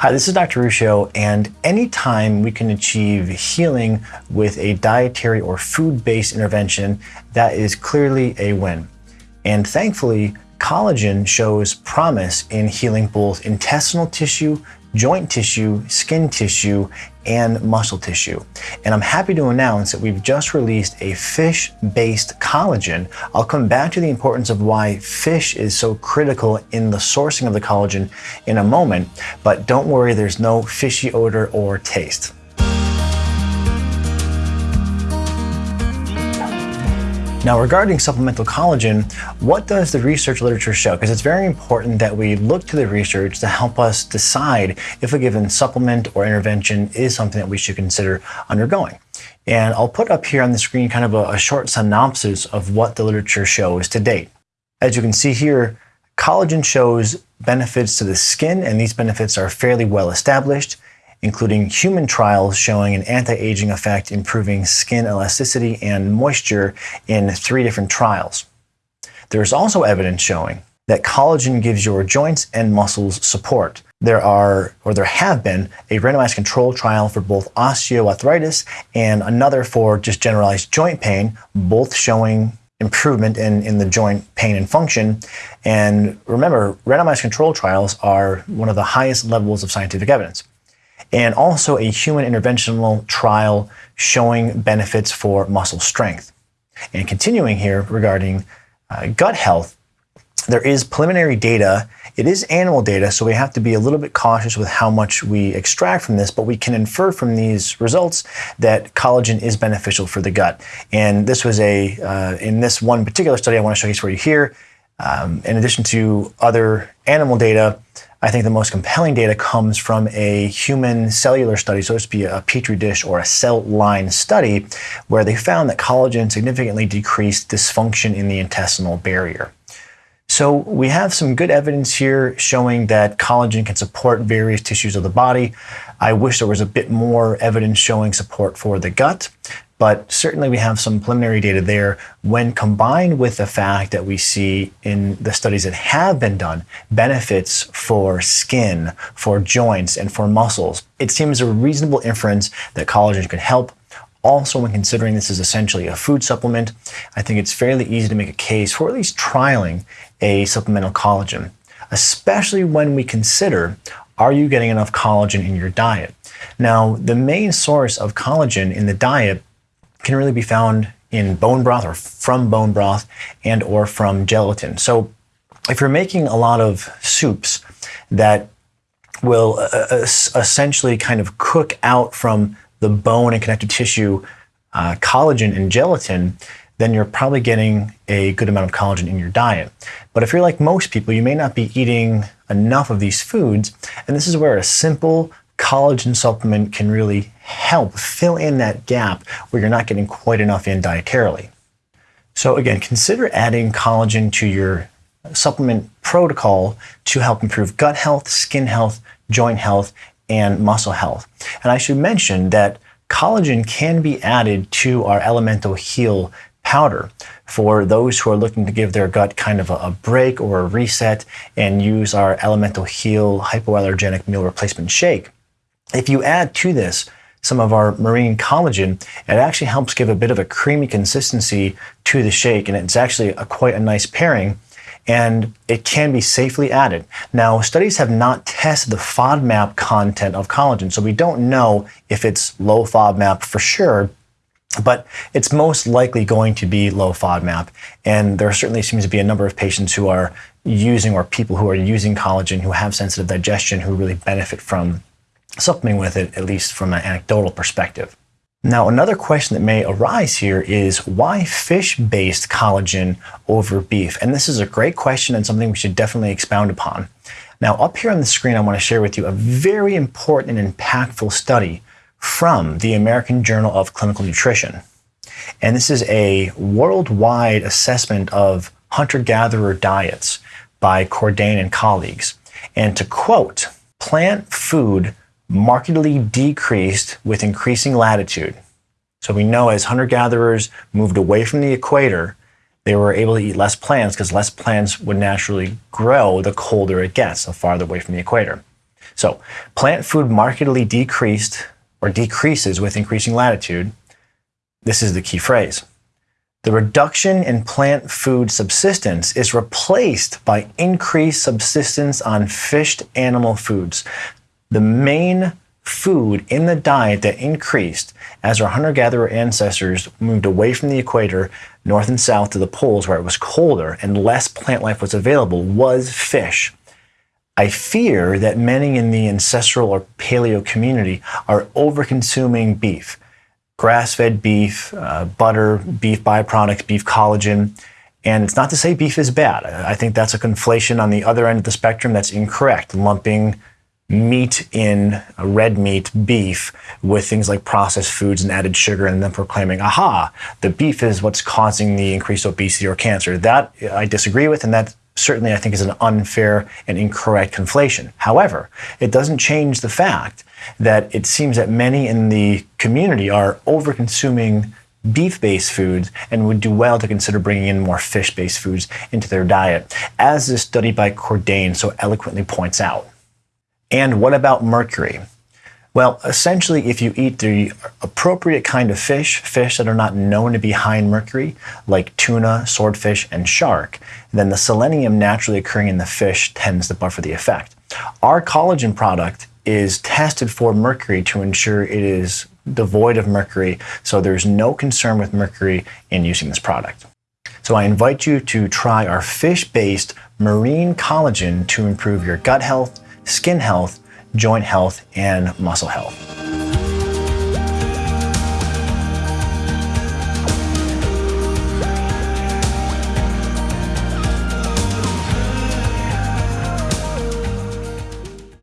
Hi, this is Dr. Ruscio, and anytime we can achieve healing with a dietary or food-based intervention, that is clearly a win. And thankfully, collagen shows promise in healing both intestinal tissue, joint tissue, skin tissue, and muscle tissue. And I'm happy to announce that we've just released a fish-based collagen. I'll come back to the importance of why fish is so critical in the sourcing of the collagen in a moment, but don't worry, there's no fishy odor or taste. Now, regarding supplemental collagen, what does the research literature show? Because it's very important that we look to the research to help us decide if a given supplement or intervention is something that we should consider undergoing. And I'll put up here on the screen kind of a, a short synopsis of what the literature shows to date. As you can see here, collagen shows benefits to the skin, and these benefits are fairly well established including human trials showing an anti-aging effect improving skin elasticity and moisture in three different trials. There is also evidence showing that collagen gives your joints and muscles support. There are, or there have been, a randomized control trial for both osteoarthritis and another for just generalized joint pain, both showing improvement in, in the joint pain and function. And remember, randomized control trials are one of the highest levels of scientific evidence and also a human interventional trial showing benefits for muscle strength. And continuing here regarding uh, gut health, there is preliminary data. It is animal data, so we have to be a little bit cautious with how much we extract from this, but we can infer from these results that collagen is beneficial for the gut. And this was a, uh, in this one particular study I want to showcase for you here, um, in addition to other animal data, I think the most compelling data comes from a human cellular study, so to be a petri dish or a cell line study, where they found that collagen significantly decreased dysfunction in the intestinal barrier. So we have some good evidence here showing that collagen can support various tissues of the body. I wish there was a bit more evidence showing support for the gut, but certainly we have some preliminary data there when combined with the fact that we see in the studies that have been done benefits for skin, for joints, and for muscles. It seems a reasonable inference that collagen could help. Also, when considering this is essentially a food supplement, I think it's fairly easy to make a case for at least trialing a supplemental collagen, especially when we consider are you getting enough collagen in your diet? Now, the main source of collagen in the diet can really be found in bone broth or from bone broth and or from gelatin. So if you're making a lot of soups that will uh, uh essentially kind of cook out from the bone and connective tissue uh, collagen and gelatin, then you're probably getting a good amount of collagen in your diet. But if you're like most people, you may not be eating enough of these foods, and this is where a simple collagen supplement can really help fill in that gap where you're not getting quite enough in dietarily. So again, consider adding collagen to your supplement protocol to help improve gut health, skin health, joint health, and muscle health. And I should mention that collagen can be added to our Elemental Heal powder for those who are looking to give their gut kind of a, a break or a reset and use our Elemental Heal hypoallergenic meal replacement shake. If you add to this some of our marine collagen, it actually helps give a bit of a creamy consistency to the shake, and it's actually a, quite a nice pairing, and it can be safely added. Now, studies have not tested the FODMAP content of collagen, so we don't know if it's low FODMAP for sure, but it's most likely going to be low FODMAP, and there certainly seems to be a number of patients who are using or people who are using collagen who have sensitive digestion who really benefit from supplementing with it, at least from an anecdotal perspective. Now, another question that may arise here is why fish-based collagen over beef? And this is a great question and something we should definitely expound upon. Now, up here on the screen, I want to share with you a very important and impactful study from the American Journal of Clinical Nutrition. And this is a worldwide assessment of hunter-gatherer diets by Cordain and colleagues. And to quote, plant food markedly decreased with increasing latitude. So we know as hunter-gatherers moved away from the equator, they were able to eat less plants because less plants would naturally grow the colder it gets, so farther away from the equator. So plant food markedly decreased or decreases with increasing latitude. This is the key phrase. The reduction in plant food subsistence is replaced by increased subsistence on fished animal foods. The main food in the diet that increased as our hunter gatherer ancestors moved away from the equator, north and south to the poles where it was colder and less plant life was available, was fish. I fear that many in the ancestral or paleo community are overconsuming beef, grass fed beef, uh, butter, beef byproducts, beef collagen. And it's not to say beef is bad. I think that's a conflation on the other end of the spectrum that's incorrect, lumping meat in uh, red meat, beef, with things like processed foods and added sugar, and then proclaiming, aha, the beef is what's causing the increased obesity or cancer. That uh, I disagree with, and that certainly I think is an unfair and incorrect conflation. However, it doesn't change the fact that it seems that many in the community are over consuming beef-based foods and would do well to consider bringing in more fish-based foods into their diet, as this study by Cordain so eloquently points out. And what about mercury? Well, essentially, if you eat the appropriate kind of fish, fish that are not known to be high in mercury, like tuna, swordfish, and shark, then the selenium naturally occurring in the fish tends to buffer the effect. Our collagen product is tested for mercury to ensure it is devoid of mercury, so there's no concern with mercury in using this product. So I invite you to try our fish-based marine collagen to improve your gut health, skin health, joint health, and muscle health.